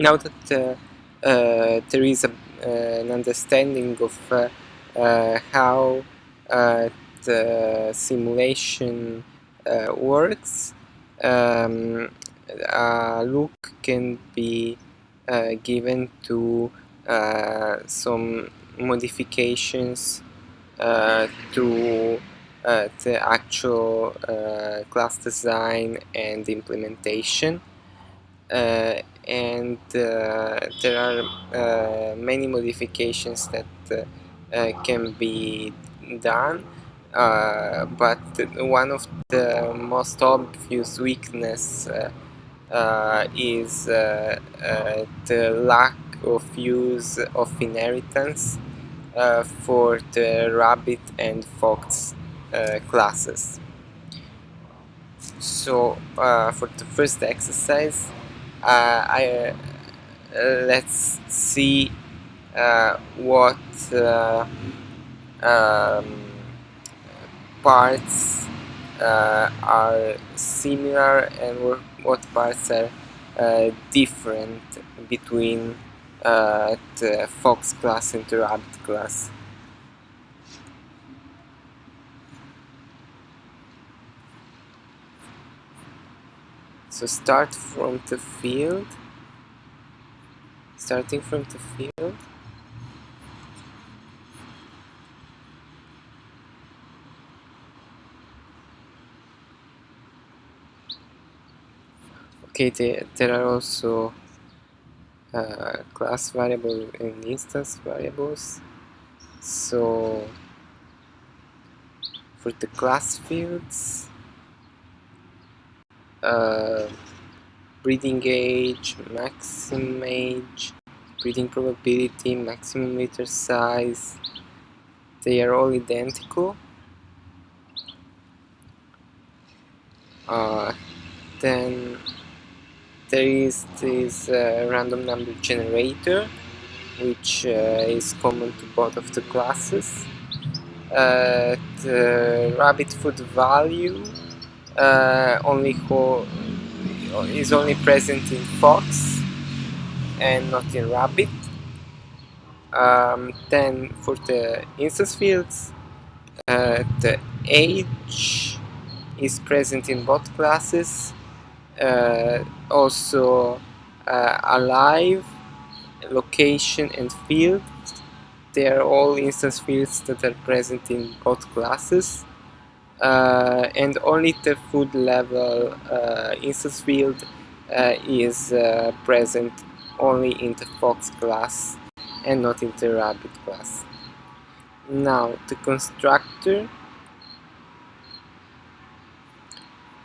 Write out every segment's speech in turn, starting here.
now that uh, uh, there is a, an understanding of how the simulation works, um, a look can be uh, given to uh, some modifications uh, to the actual class design and implementation. And there are many modifications that can be done uh, but one of the most obvious weakness uh, uh, is uh, uh, the lack of use of inheritance uh, for the rabbit and fox classes. So for the first exercise, I, let's see what um, parts uh, are similar and what parts are uh, different between uh, the fox class and the rabbit class. So start from the field, starting from the field, okay there are also uh, class variable and instance variables. So for the class fields uh, breeding age, maximum age, breeding probability, maximum litter size. They are all identical. Uh, then there is this uh, random number generator which uh, is common to both of the classes. Uh, the rabbit food value uh, only is only present in fox and not in rabbit um, then for the instance fields uh, the age is present in both classes uh, also uh, alive, location and field. They are all instance fields that are present in both classes. Uh, and only the food level uh, instance field uh, is uh, present only in the fox class and not in the rabbit class. Now the constructor,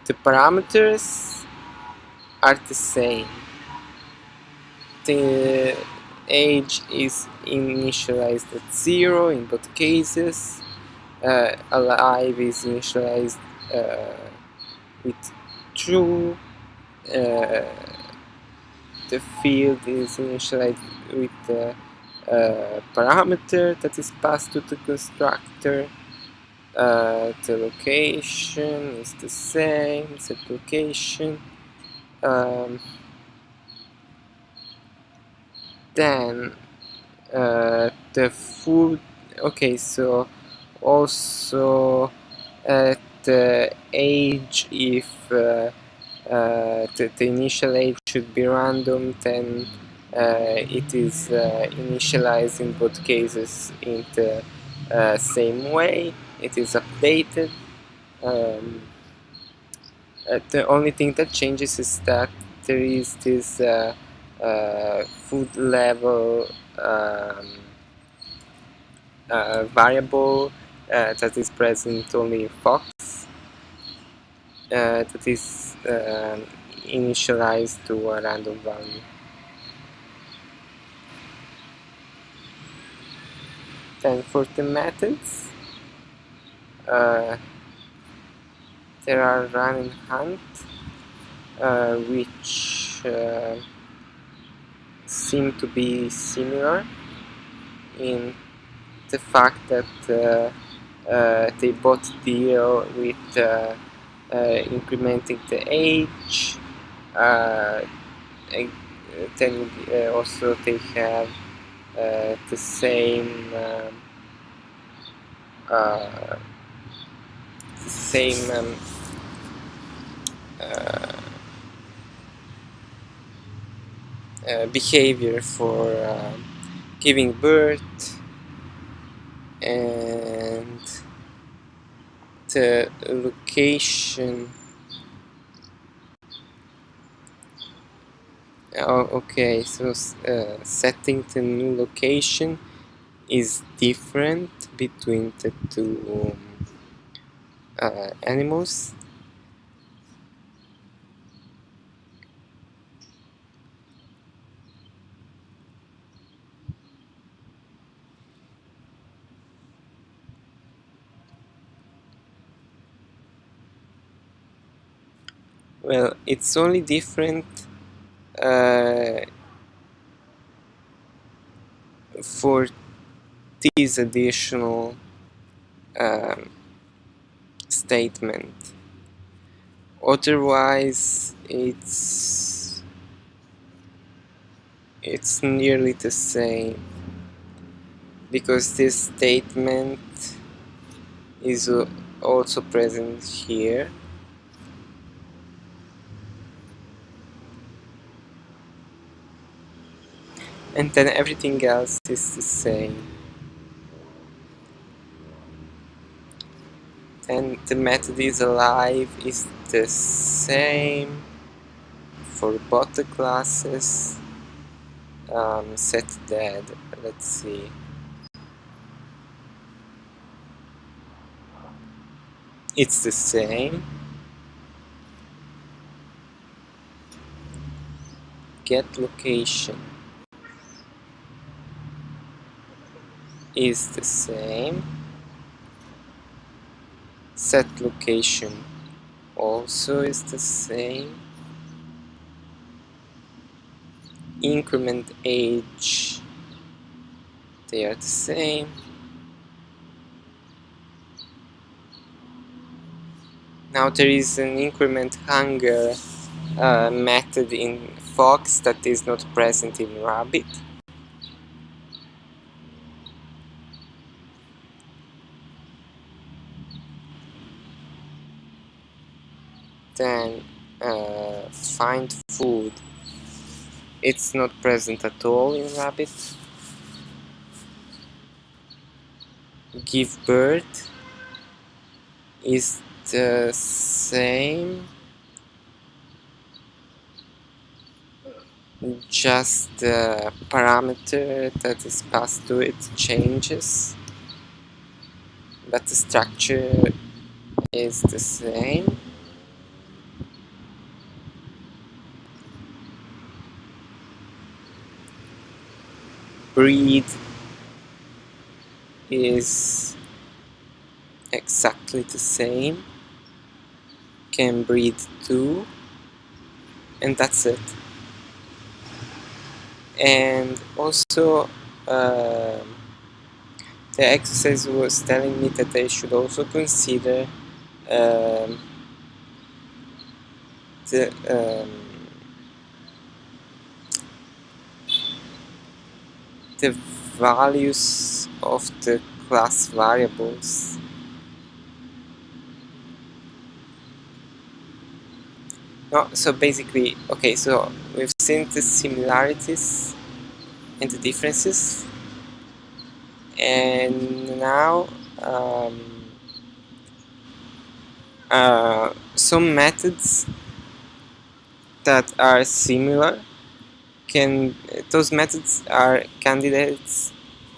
the parameters are the same. The age is initialized at 0 in both cases. Uh, alive is initialized uh, with true. Uh, the field is initialized with the uh, parameter that is passed to the constructor. Uh, the location is the same, set location um, then uh, the food okay so also at the age if uh, uh, the, the, initial age should be random then uh, it is uh, initialized in both cases in the uh, same way. It is updated. Um, uh, the only thing that changes is that there is this uh, uh, food level um, uh, variable uh, that is present only in Fox uh, that is um, initialized to a random value. Then for the methods, there are run and hunt uh, which uh, seem to be similar in the fact that uh, uh they both deal with uh, uh, incrementing the age then uh, also they have uh, the same um, uh, same um, uh, uh, behavior for um, giving birth and the location. Oh, okay so uh, setting the new location is different between the two um, uh, animals well it's only different uh, for this additional um, statement. Otherwise it's it's nearly the same because this statement is also present here and then everything else is the same. And the method is alive is the same for both the classes. Um, set dead. Let's see. It's the same. Get location is the same set location. Also is the same increment age. They are the same. Now there is an increment hunger uh, method in fox that is not present in rabbit then uh, find food. It's not present at all in rabbit give birth is the same. Just the parameter that is passed to it changes but the structure is the same breed is exactly the same. Can breed too. And that's it. And also um, the exercise was telling me that I should also consider um, the um, the values of the class variables. No, so basically okay so we've seen the similarities and the differences. And now um, uh, some methods that are similar can those methods are candidates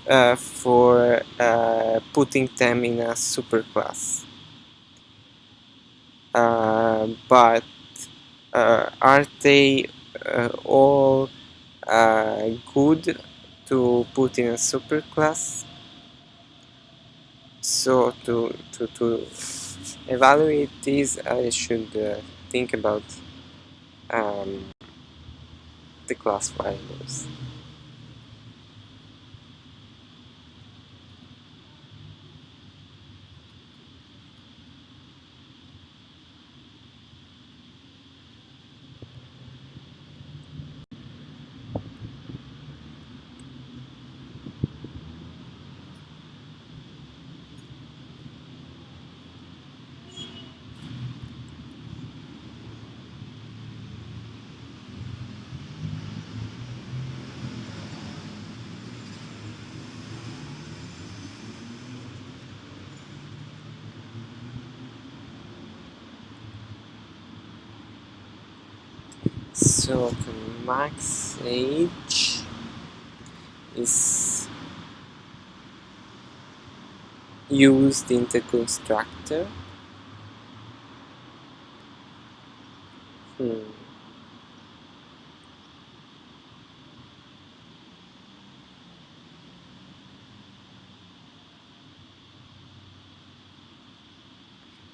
uh, for uh, putting them in a superclass. Uh, but uh, are they uh, all uh, good to put in a superclass? So to, to, to evaluate these I should think about um, the class variables. So the max age is used in the constructor hmm.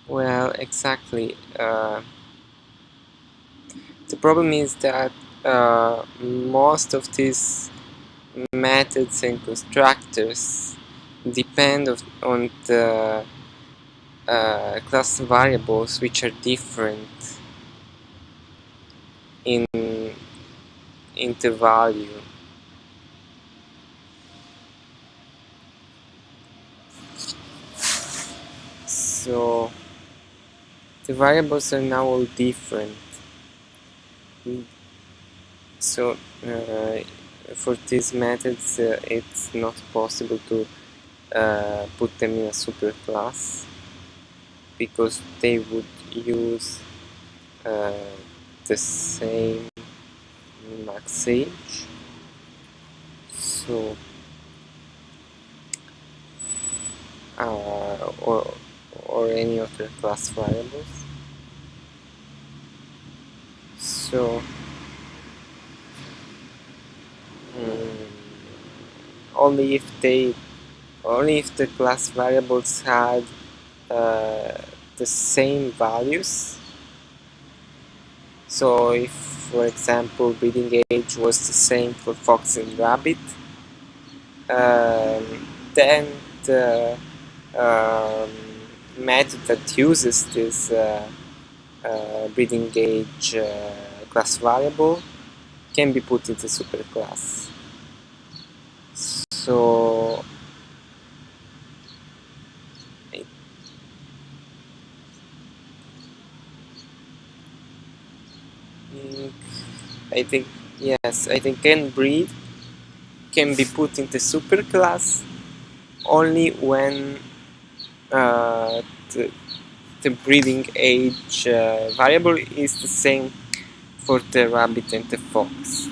Well, exactly. Uh, the problem is that uh, most of these methods and constructors depend of, on the uh, class variables which are different in in the value. So the variables are now all different so uh, for these methods uh, it's not possible to uh, put them in a superclass because they would use the same max age. So uh, or or any other class variables so um, only if they only if the class variables had uh, the same values. So if for example breeding age was the same for fox and rabbit um, then the um, method that uses this uh, uh, breeding age uh, class variable can be put into superclass. So I think yes, I think can breed can be put into superclass only when uh, the, the breeding age uh, variable is the same for the rabbit and the fox.